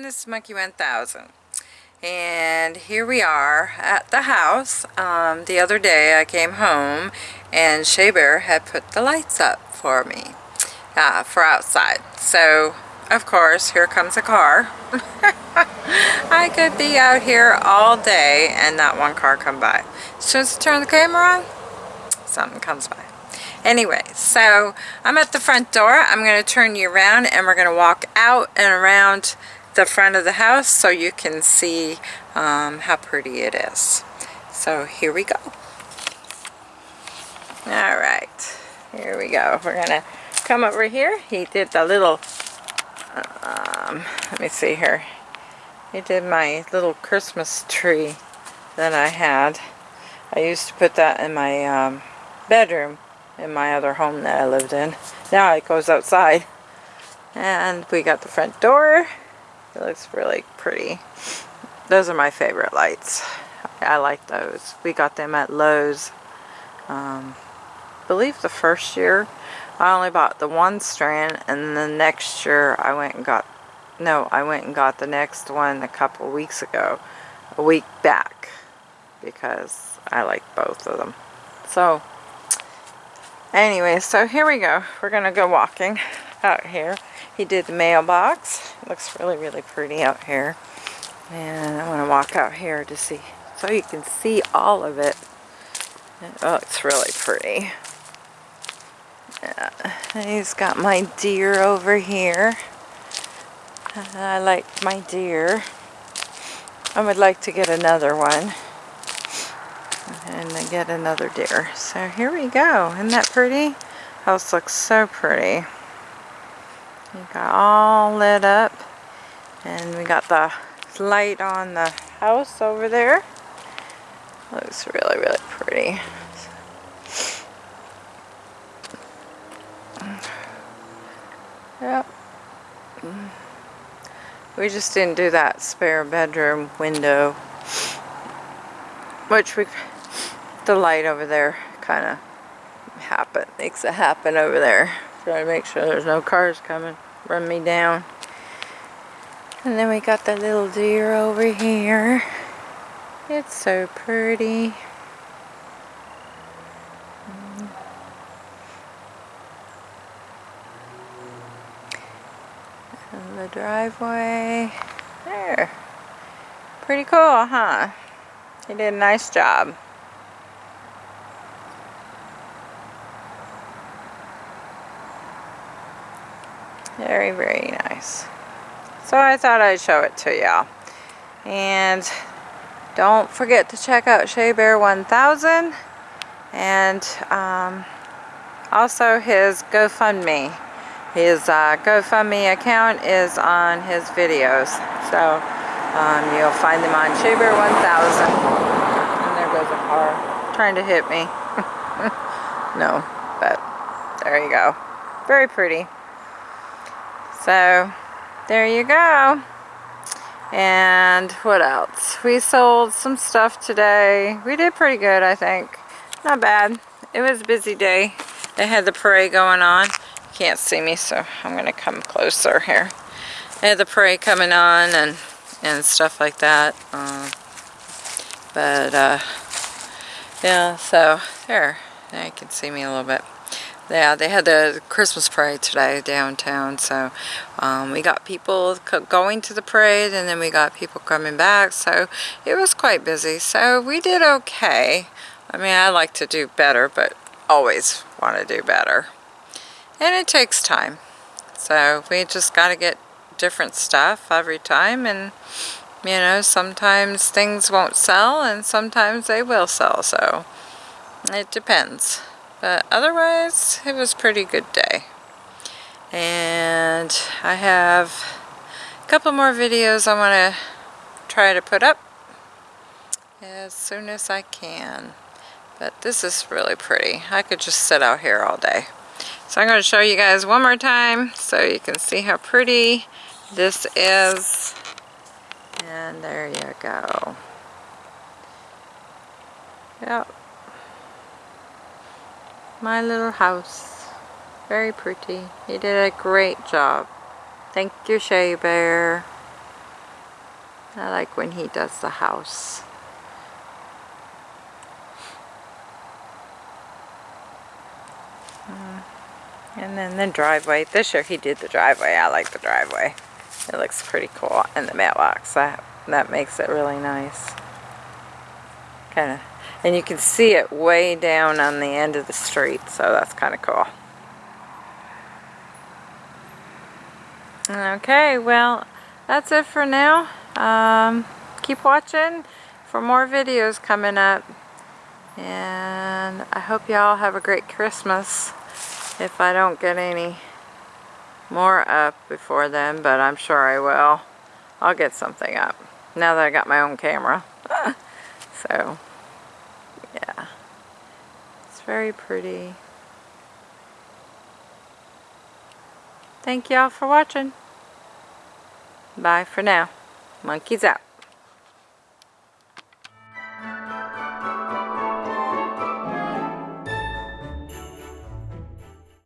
guys, Monkey 1000 and here we are at the house. Um, the other day I came home and Shea Bear had put the lights up for me uh, for outside. So of course here comes a car. I could be out here all day and not one car come by. As soon as I turn the camera on, something comes by. Anyway, so I'm at the front door. I'm going to turn you around and we're going to walk out and around the front of the house so you can see um, how pretty it is. So here we go. All right, here we go. We're to come over here. He did the little, um, let me see here. He did my little Christmas tree that I had. I used to put that in my um, bedroom in my other home that I lived in. Now it goes outside. And we got the front door. It looks really pretty. Those are my favorite lights. I like those. We got them at Lowe's. Um, believe the first year I only bought the one strand and the next year I went and got no I went and got the next one a couple weeks ago a week back because I like both of them so Anyway, so here we go. We're to go walking out here. He did the mailbox. Looks really, really pretty out here. And I want to walk out here to see, so you can see all of it. Oh, it's really pretty. Yeah. He's got my deer over here. I like my deer. I would like to get another one and get another deer. So here we go. Isn't that pretty? House looks so pretty. We got all lit up and we got the light on the house over there. Looks really, really pretty. Yep. We just didn't do that spare bedroom window which we the light over there kind of happen makes it happen over there try to make sure there's no cars coming run me down. And then we got the little deer over here. It's so pretty. Mm-hmm. And the driveway. There. Pretty cool huh? He did a nice job Very, very nice. So I thought I'd show it to y'all. And don't forget to check out Shea Bear 1000 and um, also his GoFundMe. His uh, GoFundMe account is on his videos. So um, you'll find them on Shea Bear 1000. And there goes a car trying to hit me. no, but there you go. Very pretty. So there you go. And what else? We sold some stuff today. We did pretty good, I think. Not bad. It was a busy day. They had the parade going on. You can't see me, so I'm going to come closer here. They had the parade coming on and, and stuff like that. Um, but, uh, yeah, so there. Now you can see me a little bit yeah, they had the Christmas parade today downtown, so um, we got people going to the parade and then we got people coming back, so it was quite busy. So we did okay. I mean, I like to do better, but always want to do better. And it takes time. So we just got to get different stuff every time and you know, sometimes things won't sell and sometimes they will sell, so it depends. But otherwise, it was pretty good day. And I have a couple more videos I want to try to put up as soon as I can. But this is really pretty. I could just sit out here all day. So I'm going to show you guys one more time so you can see how pretty this is. And there you go. Yep my little house. Very pretty. You did a great job. Thank you, Shea Bear. I like when he does the house. Mm. And then the driveway. This year he did the driveway. I like the driveway. It looks pretty cool. And the mailbox. That, that makes it really nice. Kind of. And you can see it way down on the end of the street. So that's kind of cool. Okay, well, that's it for now. Um, keep watching for more videos coming up. And I hope y'all have a great Christmas if I don't get any more up before then, but I'm sure I will. I'll get something up now that I got my own camera. so, very pretty. Thank y'all for watching. Bye for now. Monkeys out.